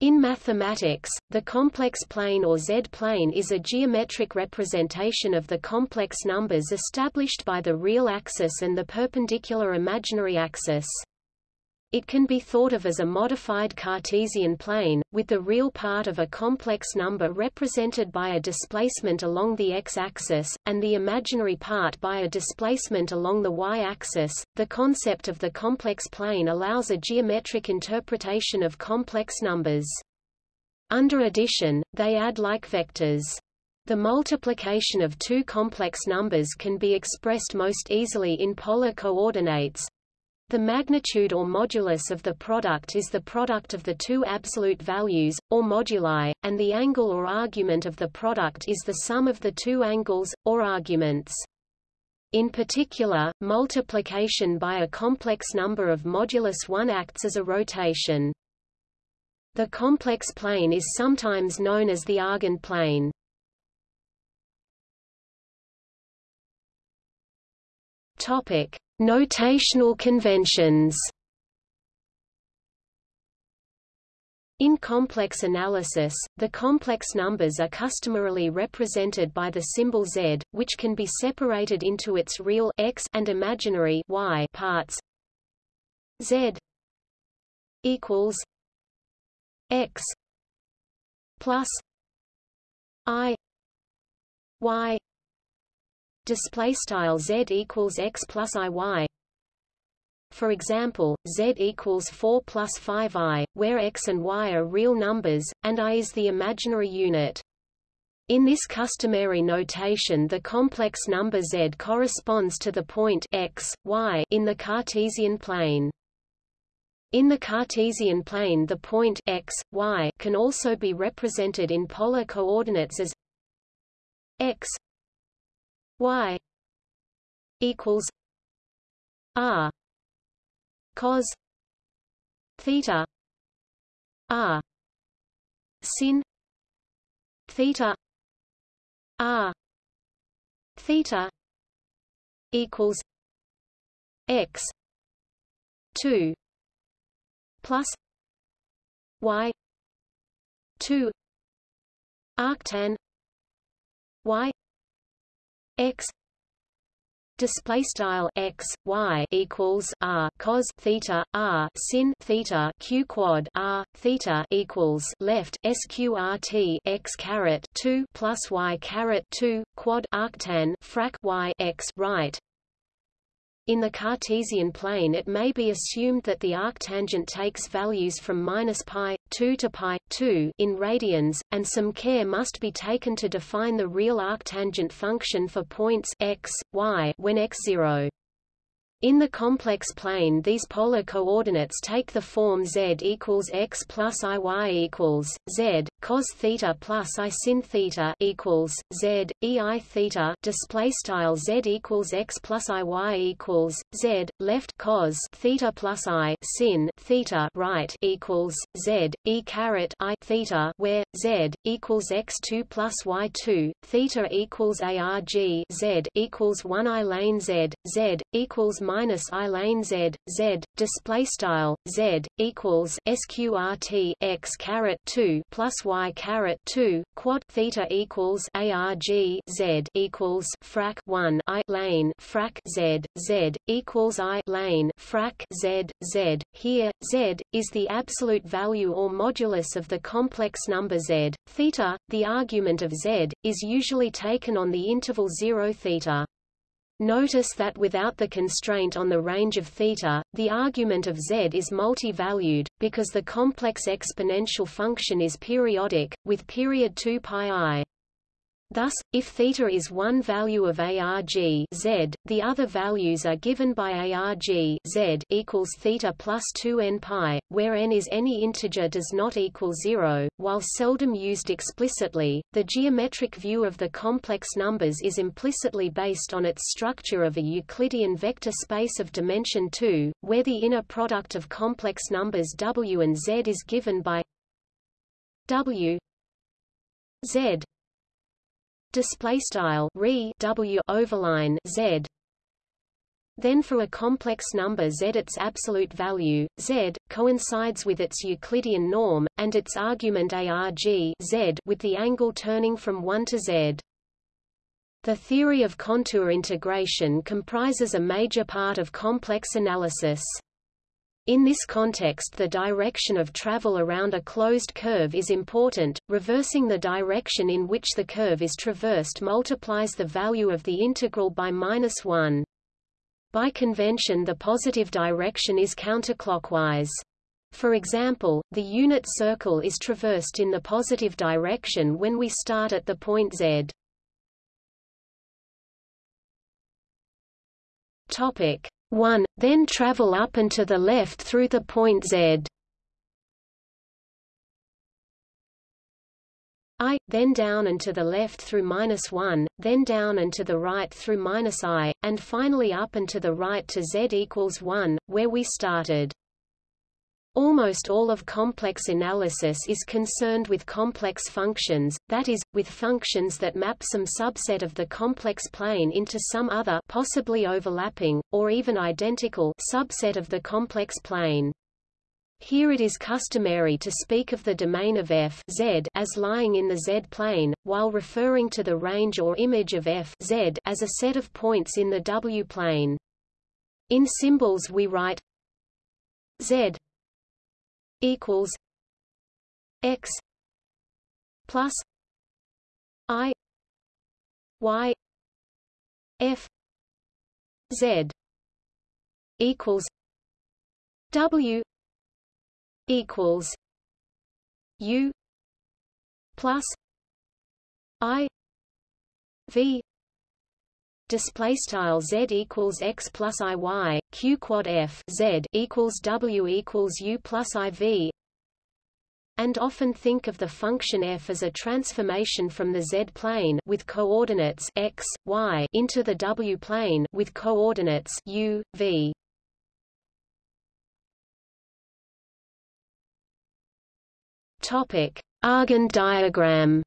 In mathematics, the complex plane or Z-plane is a geometric representation of the complex numbers established by the real axis and the perpendicular imaginary axis. It can be thought of as a modified Cartesian plane, with the real part of a complex number represented by a displacement along the x-axis, and the imaginary part by a displacement along the y-axis. The concept of the complex plane allows a geometric interpretation of complex numbers. Under addition, they add like vectors. The multiplication of two complex numbers can be expressed most easily in polar coordinates, the magnitude or modulus of the product is the product of the two absolute values, or moduli, and the angle or argument of the product is the sum of the two angles, or arguments. In particular, multiplication by a complex number of modulus 1 acts as a rotation. The complex plane is sometimes known as the Argand plane. Topic: Notational conventions In complex analysis, the complex numbers are customarily represented by the symbol z, which can be separated into its real x and imaginary y parts. z equals x plus i y display style z equals x plus i y. For example, z equals 4 plus 5i, where x and y are real numbers, and i is the imaginary unit. In this customary notation the complex number z corresponds to the point x, y in the Cartesian plane. In the Cartesian plane the point x, y can also be represented in polar coordinates as x y equals r cos theta r sin theta r theta equals x 2 plus y 2 arctan y x display style x y equals r cos theta r sin theta q quad r theta equals left sqrt x caret 2 plus y caret 2 quad arctan frac y x right in the Cartesian plane it may be assumed that the arctangent takes values from minus pi, 2 to pi, 2 in radians, and some care must be taken to define the real arctangent function for points x, y when x0. In the complex plane these polar coordinates take the form z equals x plus i y equals, z, cos theta plus i sin theta equals, z, e i theta display style z equals x plus i y equals, z, left cos theta plus i sin theta right equals, z, e caret i theta where, z, equals x 2 plus y 2, theta equals arg z equals 1 i lane z, z, equals minus i lane z z display style z equals sqrt x caret 2 plus caret 2 quad theta equals arg z equals frac 1 i lane frac z z equals i lane frac z z. Here z is the absolute value or modulus of the complex number z. Theta the argument of z is usually taken on the interval 0 theta Notice that without the constraint on the range of theta, the argument of z is multi-valued, because the complex exponential function is periodic, with period 2 pi i. Thus, if theta is one value of arg z, the other values are given by arg z equals theta plus 2 n pi, where n is any integer does not equal zero. While seldom used explicitly, the geometric view of the complex numbers is implicitly based on its structure of a Euclidean vector space of dimension 2, where the inner product of complex numbers w and z is given by w z display style re w overline z Then for a complex number z its absolute value, z, coincides with its Euclidean norm, and its argument arg z with the angle turning from 1 to z. The theory of contour integration comprises a major part of complex analysis. In this context the direction of travel around a closed curve is important, reversing the direction in which the curve is traversed multiplies the value of the integral by minus 1. By convention the positive direction is counterclockwise. For example, the unit circle is traversed in the positive direction when we start at the point z. Topic 1. Then travel up and to the left through the point z. i, then down and to the left through minus 1, then down and to the right through minus i, and finally up and to the right to z equals 1, where we started. Almost all of complex analysis is concerned with complex functions, that is, with functions that map some subset of the complex plane into some other possibly overlapping, or even identical subset of the complex plane. Here it is customary to speak of the domain of f z as lying in the z-plane, while referring to the range or image of f z as a set of points in the w-plane. In symbols we write z equals x plus i y f z equals w equals U plus I V display style z equals x plus i y q quad f z equals w equals u plus i v and often think of the function f as a transformation from the z-plane with coordinates x, y into the w-plane with coordinates u, v. Topic: Argand diagram.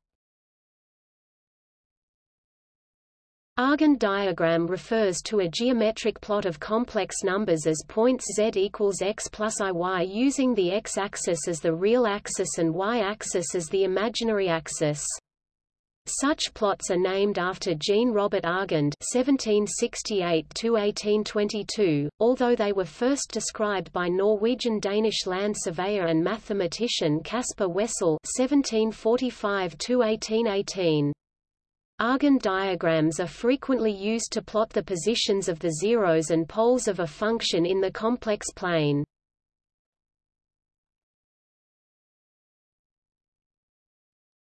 Argand diagram refers to a geometric plot of complex numbers as points z equals x plus i y using the x-axis as the real axis and y-axis as the imaginary axis. Such plots are named after Jean Robert Argand (1768–1822), although they were first described by Norwegian-Danish land surveyor and mathematician Caspar Wessel (1745–1818). Argand diagrams are frequently used to plot the positions of the zeros and poles of a function in the complex plane.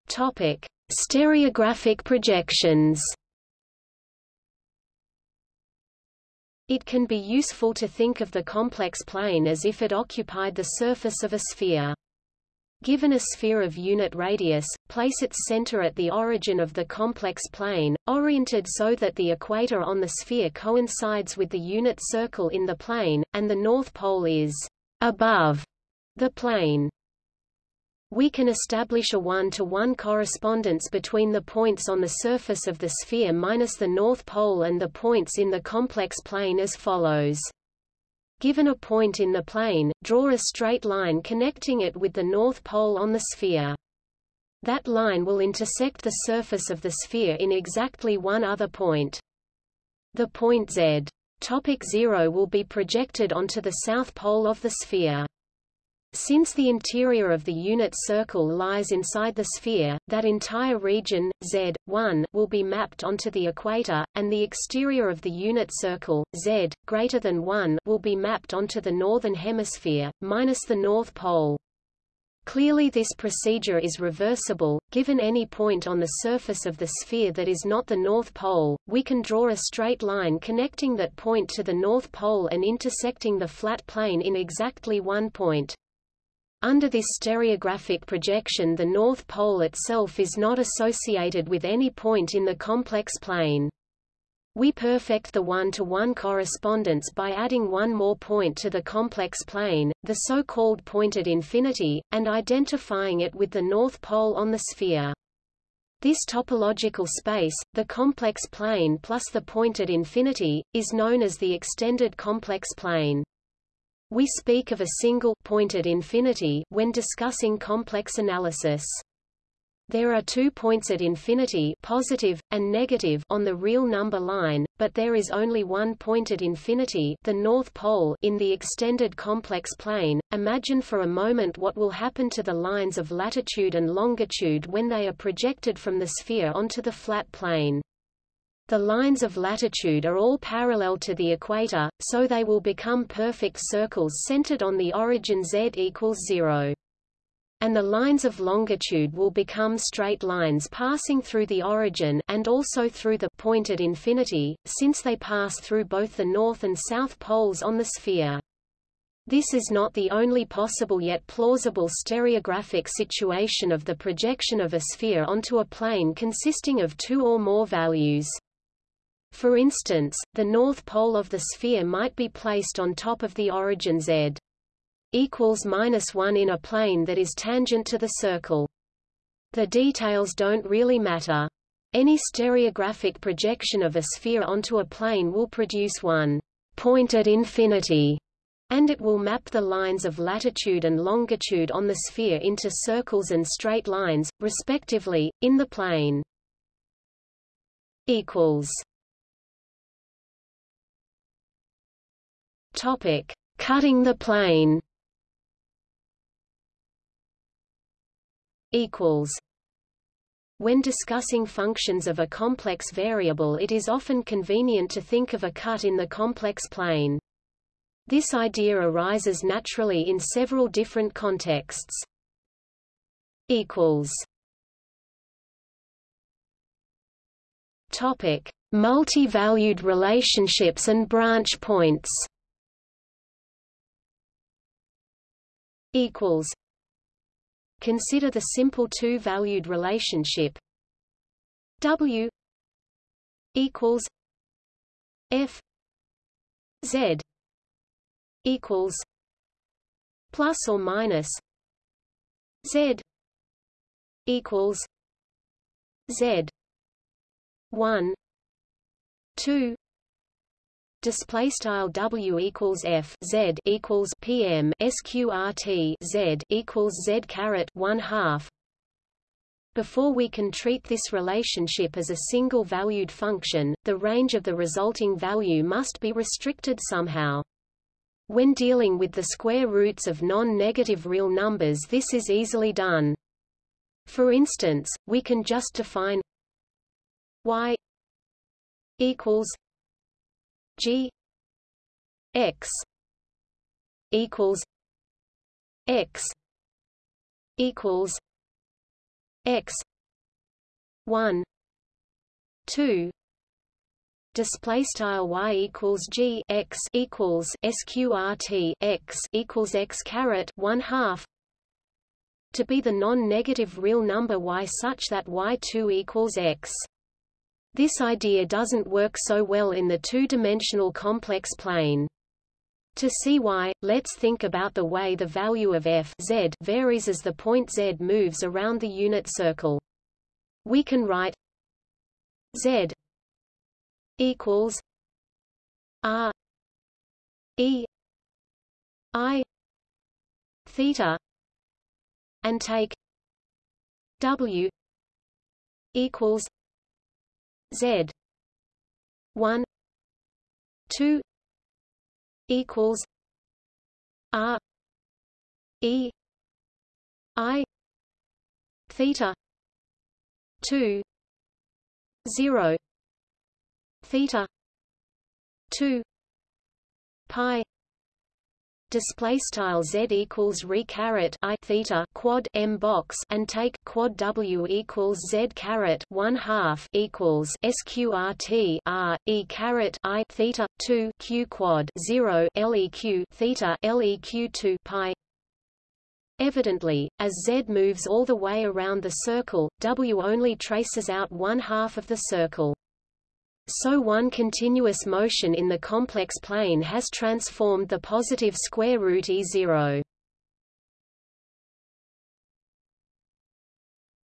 Topic: Stereographic projections It can be useful to think of the complex plane as if it occupied the surface of a sphere. Given a sphere of unit radius, place its center at the origin of the complex plane, oriented so that the equator on the sphere coincides with the unit circle in the plane, and the north pole is above the plane. We can establish a one-to-one -one correspondence between the points on the surface of the sphere minus the north pole and the points in the complex plane as follows. Given a point in the plane, draw a straight line connecting it with the north pole on the sphere. That line will intersect the surface of the sphere in exactly one other point. The point z. Topic 0 will be projected onto the south pole of the sphere. Since the interior of the unit circle lies inside the sphere, that entire region, Z, 1, will be mapped onto the equator, and the exterior of the unit circle, Z, greater than 1, will be mapped onto the northern hemisphere, minus the north pole. Clearly this procedure is reversible, given any point on the surface of the sphere that is not the North Pole, we can draw a straight line connecting that point to the North Pole and intersecting the flat plane in exactly one point. Under this stereographic projection the North Pole itself is not associated with any point in the complex plane. We perfect the one-to-one -one correspondence by adding one more point to the complex plane, the so-called pointed infinity, and identifying it with the North Pole on the sphere. This topological space, the complex plane plus the point at infinity, is known as the extended complex plane. We speak of a single point at infinity when discussing complex analysis. There are two points at infinity positive, and negative on the real number line, but there is only one point at infinity the North Pole in the extended complex plane. Imagine for a moment what will happen to the lines of latitude and longitude when they are projected from the sphere onto the flat plane. The lines of latitude are all parallel to the equator, so they will become perfect circles centered on the origin z equals 0 and the lines of longitude will become straight lines passing through the origin and also through the point at infinity, since they pass through both the north and south poles on the sphere. This is not the only possible yet plausible stereographic situation of the projection of a sphere onto a plane consisting of two or more values. For instance, the north pole of the sphere might be placed on top of the origin z equals minus 1 in a plane that is tangent to the circle. The details don't really matter. Any stereographic projection of a sphere onto a plane will produce one point at infinity, and it will map the lines of latitude and longitude on the sphere into circles and straight lines, respectively, in the plane. Equals. Topic: Cutting the plane. equals when discussing functions of a complex variable it is often convenient to think of a cut in the complex plane. This idea arises naturally in several different contexts. Topic: Multi-valued relationships and branch points. Equals Consider the simple two-valued relationship. W equals F Z equals plus or minus Z equals Z one two display style w equals f z equals pm sqrt z equals z caret 1 half before we can treat this relationship as a single valued function, the range of the resulting value must be restricted somehow. When dealing with the square roots of non-negative real numbers this is easily done. For instance, we can just define y equals G X equals X equals X one two display style y equals g x equals sqrt x equals x caret one half to be the non-negative real number y such that y2 equals x. This idea doesn't work so well in the two-dimensional complex plane. To see why, let's think about the way the value of f z varies as the point z moves around the unit circle. We can write z equals r e i theta and take w equals Z. one two equals R E I theta two zero theta two pi display style z equals re caret i theta quad m box and take quad w equals z caret 1 half equals sqrt r e caret i theta 2 q quad 0 leq theta leq 2 pi Evidently, as z moves all the way around the circle, w only traces out one half of the circle. So one continuous motion in the complex plane has transformed the positive square root E0.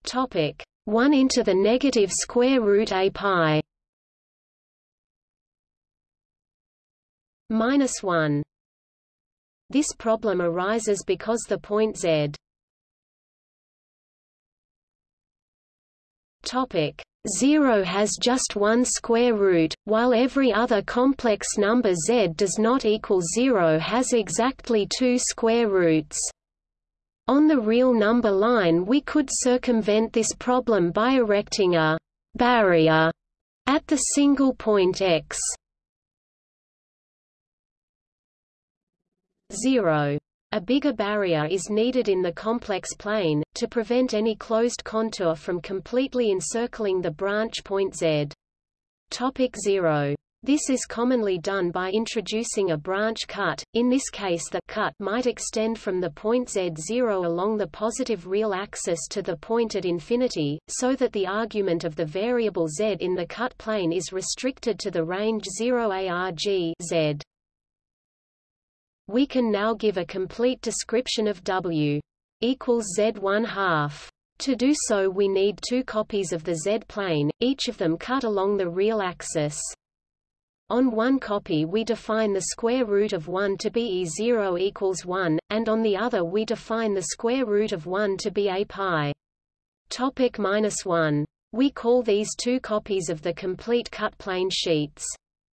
Topic: 1 into the negative square root a pi minus 1. This problem arises because the point z topic 0 has just one square root, while every other complex number z does not equal 0 has exactly two square roots. On the real number line we could circumvent this problem by erecting a «barrier» at the single point x 0. A bigger barrier is needed in the complex plane, to prevent any closed contour from completely encircling the branch point z. Topic 0. This is commonly done by introducing a branch cut, in this case the cut might extend from the point z0 along the positive real axis to the point at infinity, so that the argument of the variable z in the cut plane is restricted to the range 0 arg z. We can now give a complete description of W equals z1 half. To do so we need two copies of the z-plane, each of them cut along the real axis. On one copy we define the square root of 1 to be e0 equals 1, and on the other we define the square root of 1 to be a pi. Topic minus 1. We call these two copies of the complete cut plane sheets.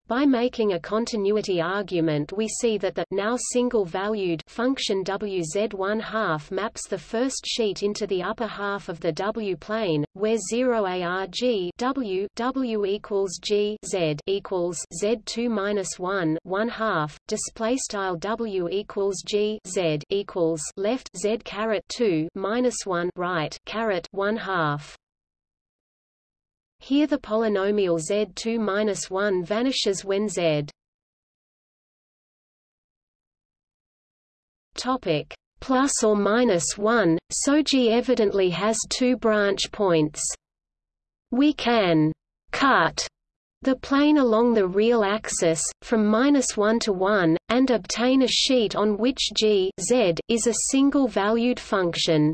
By making a continuity argument we see that the now single-valued function wz1 half maps the first sheet into the upper half of the w-plane, where 0 arg w w equals g z equals z2 minus 1 1 half display style w equals g z equals left z caret 2 minus 1 right caret 1 half. Here the polynomial z2-1 vanishes when z topic plus or minus 1, so G evidently has two branch points. We can cut the plane along the real axis, from minus 1 to 1, and obtain a sheet on which g z is a single-valued function.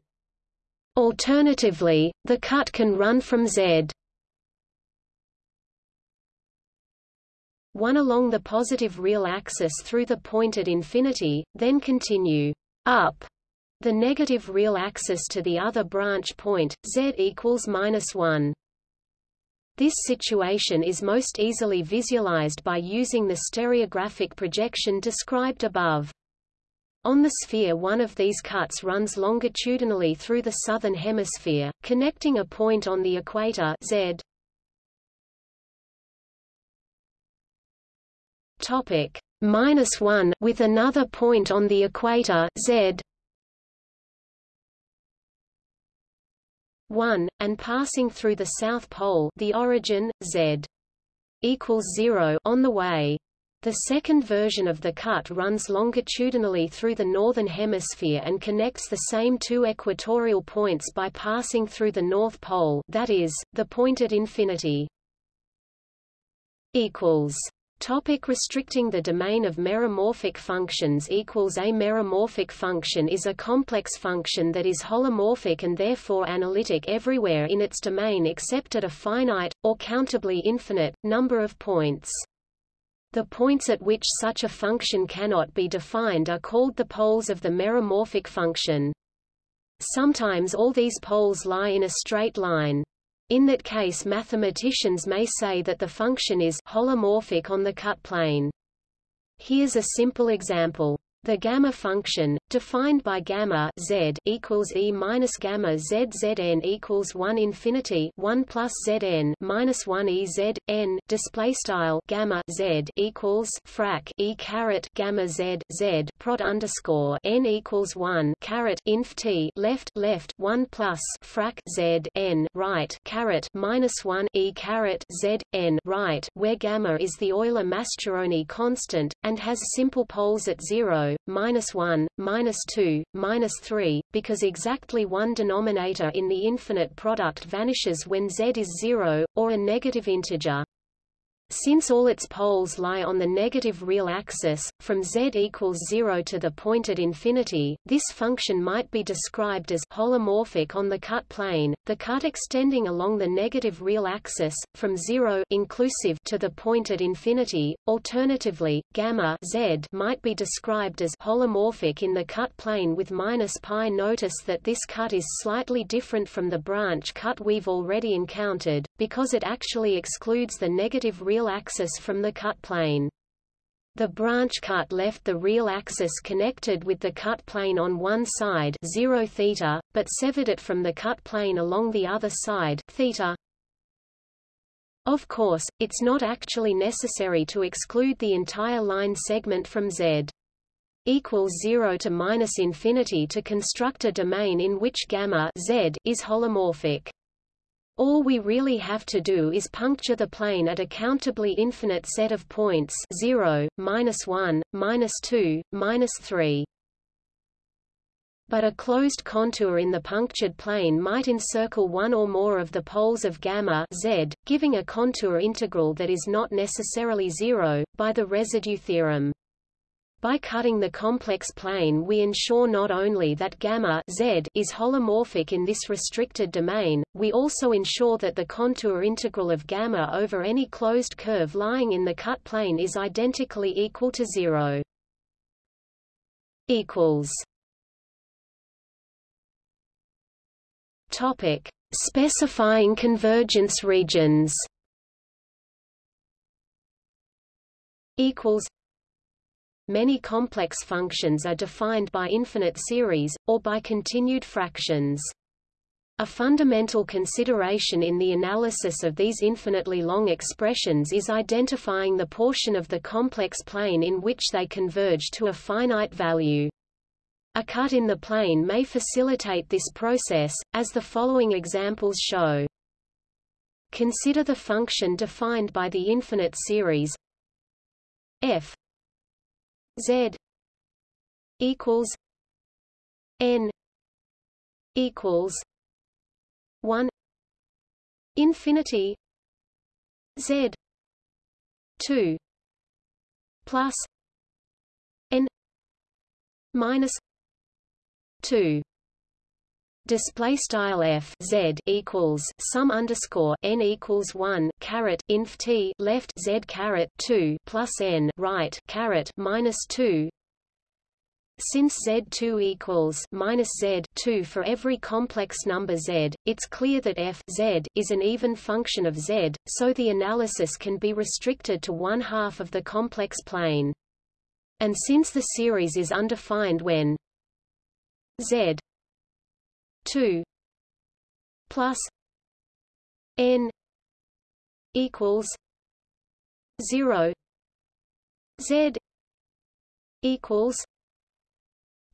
Alternatively, the cut can run from z 1 along the positive real axis through the point at infinity, then continue up the negative real axis to the other branch point, z equals minus 1. This situation is most easily visualized by using the stereographic projection described above. On the sphere one of these cuts runs longitudinally through the southern hemisphere, connecting a point on the equator z topic minus 1 with another point on the equator z 1 and passing through the south pole the origin z equals 0 on the way the second version of the cut runs longitudinally through the northern hemisphere and connects the same two equatorial points by passing through the north pole that is, the point at infinity. equals Topic restricting the domain of meromorphic functions equals A meromorphic function is a complex function that is holomorphic and therefore analytic everywhere in its domain except at a finite, or countably infinite, number of points. The points at which such a function cannot be defined are called the poles of the meromorphic function. Sometimes all these poles lie in a straight line. In that case mathematicians may say that the function is holomorphic on the cut plane. Here's a simple example. The gamma function, defined by gamma z equals e minus gamma z zn equals 1 infinity 1 plus zn minus 1 e z n display style gamma z equals frac e caret gamma z z prod underscore n equals 1 caret inf t left left 1 plus frac z n right caret minus 1 e caret z n right where gamma is the Euler-Mascheroni constant and has simple poles at 0 minus 1, minus 2, minus 3, because exactly one denominator in the infinite product vanishes when z is 0, or a negative integer. Since all its poles lie on the negative real axis, from z equals 0 to the point at infinity, this function might be described as holomorphic on the cut plane, the cut extending along the negative real axis, from 0 inclusive to the point at infinity. Alternatively, gamma z might be described as holomorphic in the cut plane with minus pi. Notice that this cut is slightly different from the branch cut we've already encountered, because it actually excludes the negative real axis from the cut plane. The branch cut left the real axis connected with the cut plane on one side 0 theta, but severed it from the cut plane along the other side theta. Of course, it's not actually necessary to exclude the entire line segment from Z equals 0 to minus infinity to construct a domain in which gamma Z is holomorphic. All we really have to do is puncture the plane at a countably infinite set of points 0, minus 1, minus 2, minus 3. But a closed contour in the punctured plane might encircle one or more of the poles of gamma z, giving a contour integral that is not necessarily zero, by the residue theorem. By cutting the complex plane we ensure not only that gamma z is holomorphic in this restricted domain, we also ensure that the contour integral of gamma over any closed curve lying in the cut plane is identically equal to zero. Equals. Topic: Specifying convergence regions. Equals Many complex functions are defined by infinite series, or by continued fractions. A fundamental consideration in the analysis of these infinitely long expressions is identifying the portion of the complex plane in which they converge to a finite value. A cut in the plane may facilitate this process, as the following examples show. Consider the function defined by the infinite series f Z equals N equals one infinity Z two plus N minus two Display style f z equals sum underscore n equals one caret inf t left z caret two plus n right caret minus two. Since z2 equals minus z2 for every complex number z, it's clear that f z is an even function of z, so the analysis can be restricted to one half of the complex plane. And since the series is undefined when z 2 plus n equals 0 z equals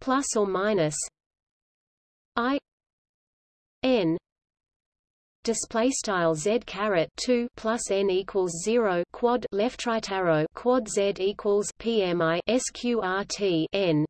plus or minus i n display style z caret 2 plus n equals 0 quad left right arrow quad z equals pmi sqrt n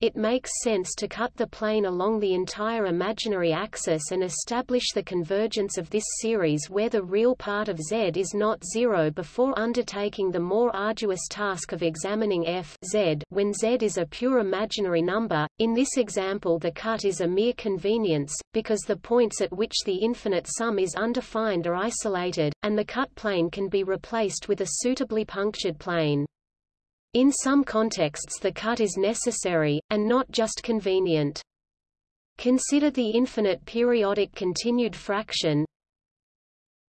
it makes sense to cut the plane along the entire imaginary axis and establish the convergence of this series where the real part of z is not zero before undertaking the more arduous task of examining f z when z is a pure imaginary number. In this example the cut is a mere convenience, because the points at which the infinite sum is undefined are isolated, and the cut plane can be replaced with a suitably punctured plane. In some contexts the cut is necessary, and not just convenient. Consider the infinite periodic continued fraction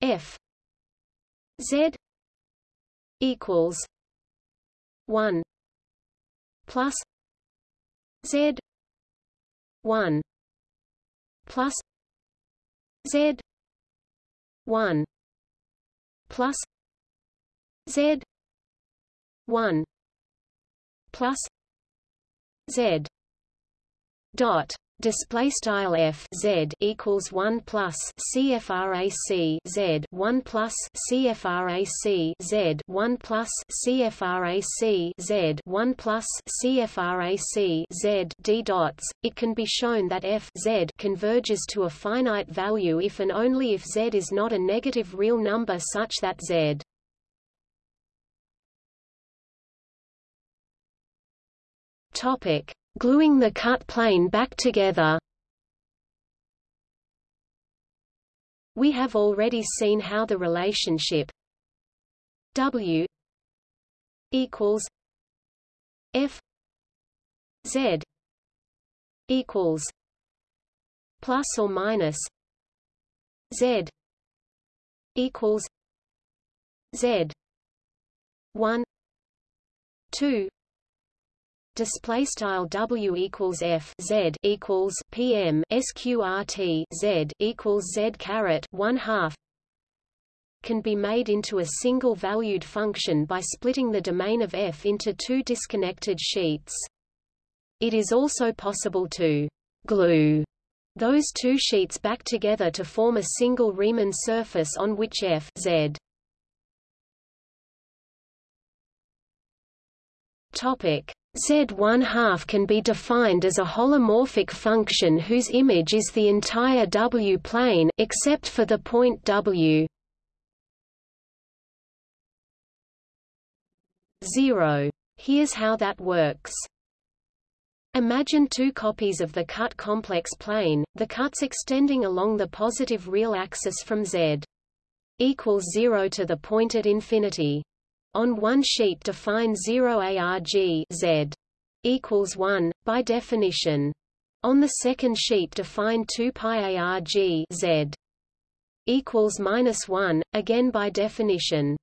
f z equals 1 plus z 1 plus z 1 plus z 1 plus z dot. Display style f z equals 1 plus cfrac z 1 plus cfrac z 1 plus cfrac z 1 plus cfrac z d dots. It can be shown that f z converges to a finite value if and only if z is not a negative real number such that z Topic: Gluing the cut plane back together. We have already seen how the relationship W equals F Z equals plus or minus Z equals Z one two display style W equals F Z equals PM sqrt Z equals Z caret one half can be made into a single valued function by splitting the domain of F into two disconnected sheets. It is also possible to glue those two sheets back together to form a single Riemann surface on which f z topic Z1 half can be defined as a holomorphic function whose image is the entire W plane except for the point W. 0. Here's how that works. Imagine two copies of the cut complex plane, the cuts extending along the positive real axis from z equals 0 to the point at infinity. On one sheet define 0 arg z equals 1, by definition. On the second sheet define 2 pi arg z equals minus 1, again by definition.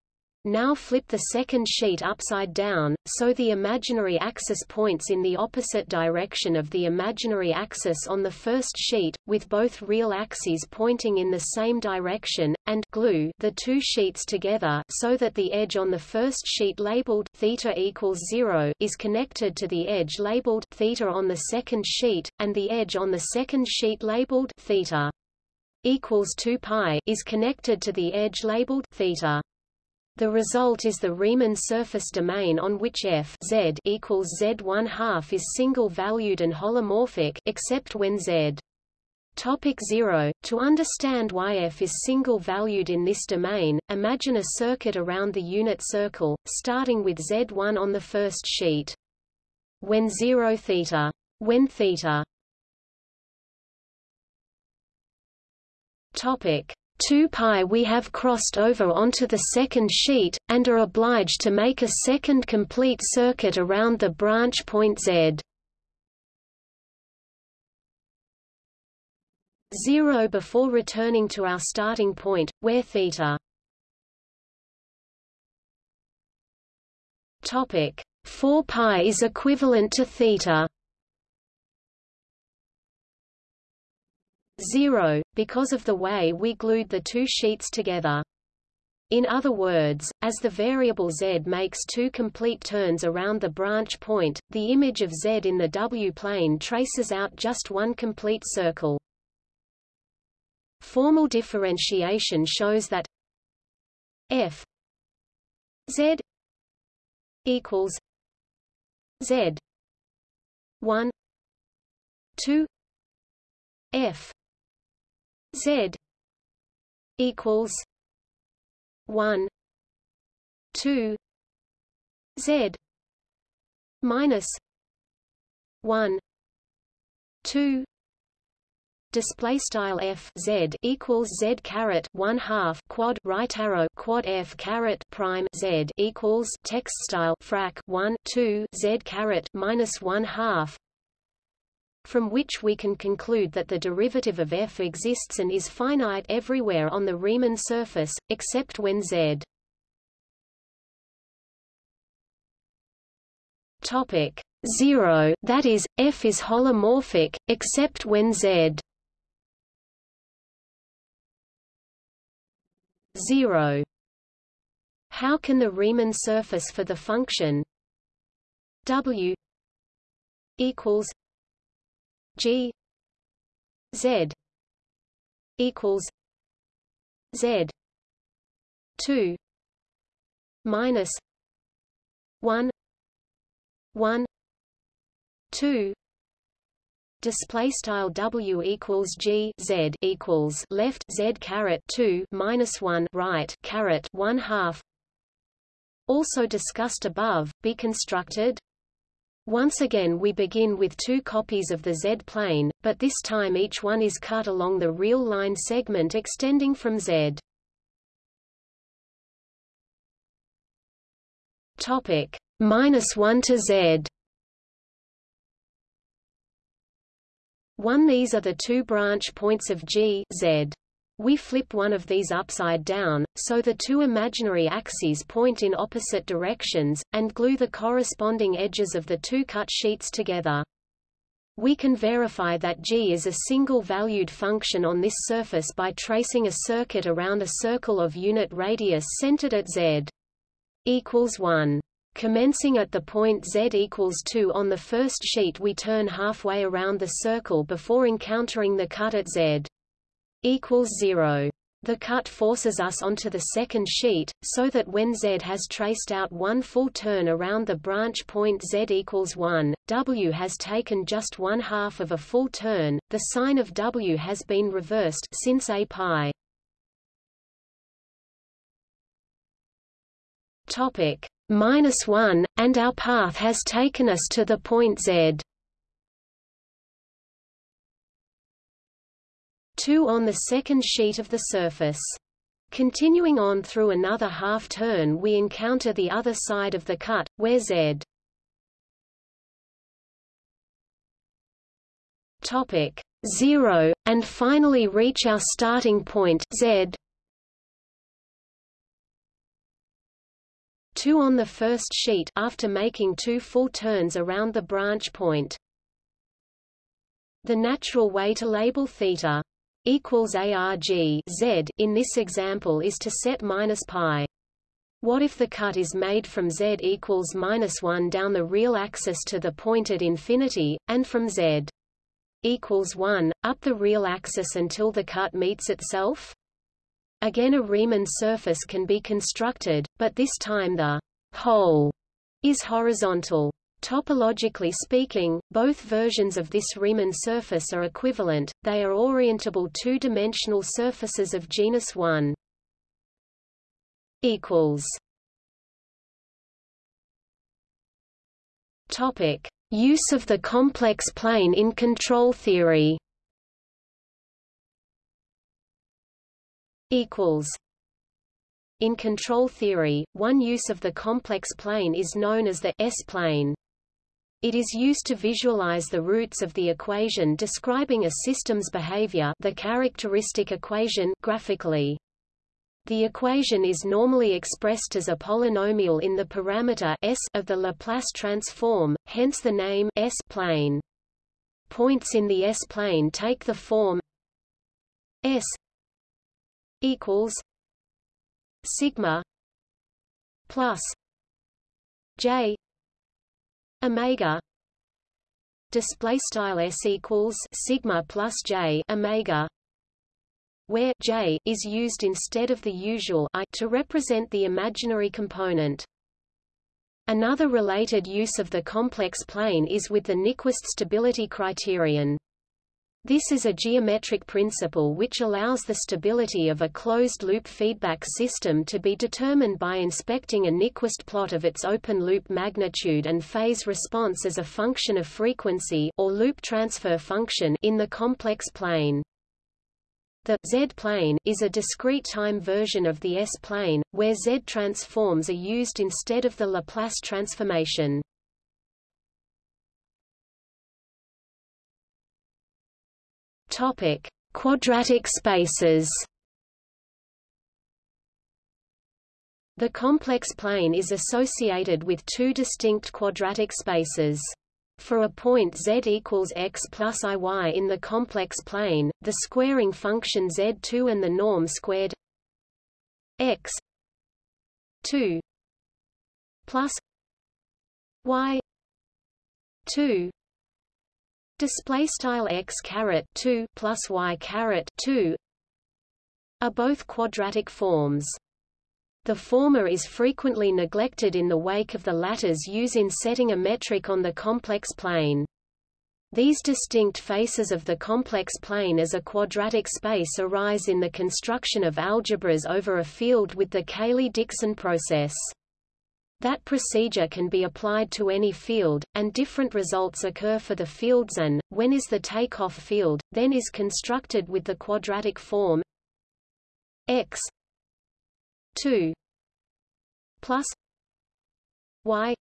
Now flip the second sheet upside down, so the imaginary axis points in the opposite direction of the imaginary axis on the first sheet, with both real axes pointing in the same direction, and glue the two sheets together so that the edge on the first sheet labeled theta equals 0 is connected to the edge labeled theta on the second sheet, and the edge on the second sheet labeled theta equals 2 pi is connected to the edge labeled theta. The result is the Riemann surface domain on which f z equals z1 half is single-valued and holomorphic except when z Topic 0. To understand why f is single-valued in this domain, imagine a circuit around the unit circle, starting with z1 on the first sheet. When 0 theta. When theta. Topic 2 pi we have crossed over onto the second sheet, and are obliged to make a second complete circuit around the branch point z. 0 before returning to our starting point, where theta. Topic. 4 pi is equivalent to theta 0, because of the way we glued the two sheets together. In other words, as the variable z makes two complete turns around the branch point, the image of z in the w-plane traces out just one complete circle. Formal differentiation shows that f z equals z 1 2 f Z equals one two Z minus one two display style f z equals z caret one half quad right arrow quad f caret prime z equals text style frac one two z caret minus one half from which we can conclude that the derivative of f exists and is finite everywhere on the Riemann surface, except when z. Topic 0 that is, f is holomorphic, except when z. 0 how can the Riemann surface for the function w equals G Z equals Z two minus one one two display style w equals g z equals left z caret 2 minus 1 right caret 1 half. Also discussed above be constructed Once again we begin with two copies of the Z-plane, but this time each one is cut along the real line segment extending from Z. Topic minus 1 to Z. 1 These are the two branch points of G Z. We flip one of these upside down, so the two imaginary axes point in opposite directions, and glue the corresponding edges of the two cut sheets together. We can verify that g is a single-valued function on this surface by tracing a circuit around a circle of unit radius centered at z equals 1. Commencing at the point z equals 2 on the first sheet we turn halfway around the circle before encountering the cut at z equals 0. The cut forces us onto the second sheet, so that when Z has traced out one full turn around the branch point Z equals 1, W has taken just one half of a full turn, the sign of W has been reversed since A pi. Topic minus 1, and our path has taken us to the point Z. 2 on the second sheet of the surface. Continuing on through another half-turn we encounter the other side of the cut, where z topic 0, and finally reach our starting point z 2 on the first sheet after making two full turns around the branch point. The natural way to label theta equals arg z in this example is to set minus pi. What if the cut is made from z equals minus 1 down the real axis to the point at infinity, and from z equals 1, up the real axis until the cut meets itself? Again a Riemann surface can be constructed, but this time the hole is horizontal. Topologically speaking, both versions of this Riemann surface are equivalent, they are orientable two-dimensional surfaces of genus 1. Topic: Use of the complex plane in control theory. Equals. In control theory, one use of the complex plane is known as the S-plane. It is used to visualize the roots of the equation describing a system's behavior the characteristic equation graphically. The equation is normally expressed as a polynomial in the parameter s of the Laplace transform, hence the name S-plane. Points in the S-plane take the form S equals sigma plus j omega display style s equals sigma plus j omega where j is used instead of the usual i to represent the imaginary component Another related use of the complex plane is with the Nyquist stability criterion. This is a geometric principle which allows the stability of a closed-loop feedback system to be determined by inspecting a Nyquist plot of its open-loop magnitude and phase response as a function of frequency or loop transfer function in the complex plane. The Z-plane is a discrete time version of the S-plane, where Z transforms are used instead of the Laplace transformation. Topic: Quadratic spaces. The complex plane is associated with two distinct quadratic spaces. For a point z equals x plus iy in the complex plane, the squaring function z2 and the norm squared x 2 plus y 2 display style x caret 2 plus y caret 2 are both quadratic forms. The former is frequently neglected in the wake of the latter's use in setting a metric on the complex plane. These distinct faces of the complex plane as a quadratic space arise in the construction of algebras over a field with the Cayley-Dickson process. That procedure can be applied to any field, and different results occur for the fields and, when is the takeoff field, then is constructed with the quadratic form x 2 plus y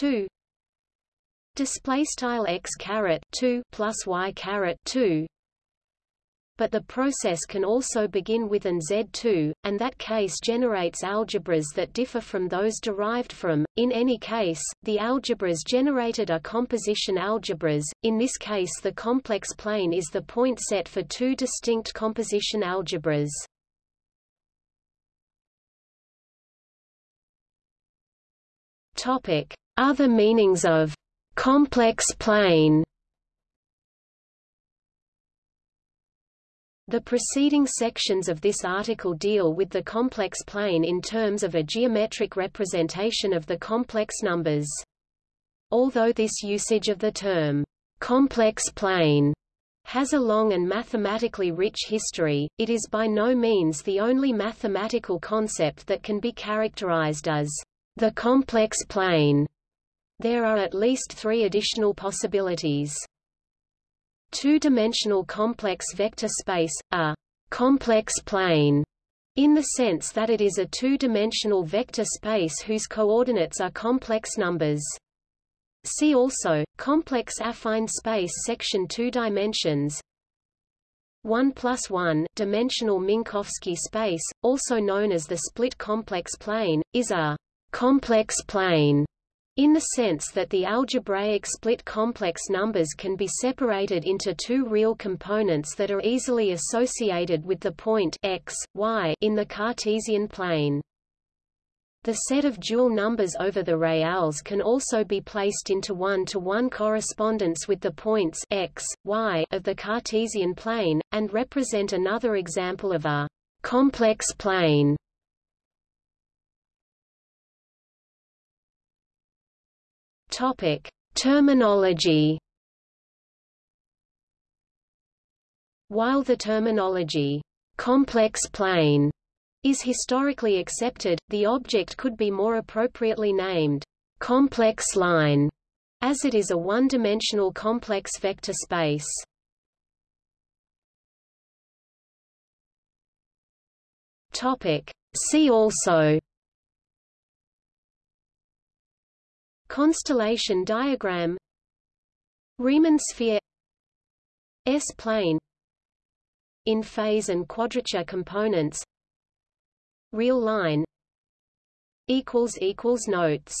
2 display style x caret 2 plus y caret 2 but the process can also begin with an Z2, and that case generates algebras that differ from those derived from. In any case, the algebras generated are composition algebras. In this case, the complex plane is the point set for two distinct composition algebras. Topic: Other meanings of complex plane. The preceding sections of this article deal with the complex plane in terms of a geometric representation of the complex numbers. Although this usage of the term, complex plane, has a long and mathematically rich history, it is by no means the only mathematical concept that can be characterized as the complex plane. There are at least three additional possibilities. Two-dimensional complex vector space, a complex plane, in the sense that it is a two-dimensional vector space whose coordinates are complex numbers. See also, complex affine space section 2 dimensions 1 plus 1 dimensional Minkowski space, also known as the split complex plane, is a complex plane in the sense that the algebraic split complex numbers can be separated into two real components that are easily associated with the point x, y in the Cartesian plane. The set of dual numbers over the reals can also be placed into one-to-one -one correspondence with the points x, y of the Cartesian plane, and represent another example of a complex plane. Topic: Terminology. While the terminology complex plane is historically accepted, the object could be more appropriately named complex line, as it is a one-dimensional complex vector space. Topic: See also Constellation diagram Riemann sphere S-plane in phase and quadrature components Real line Notes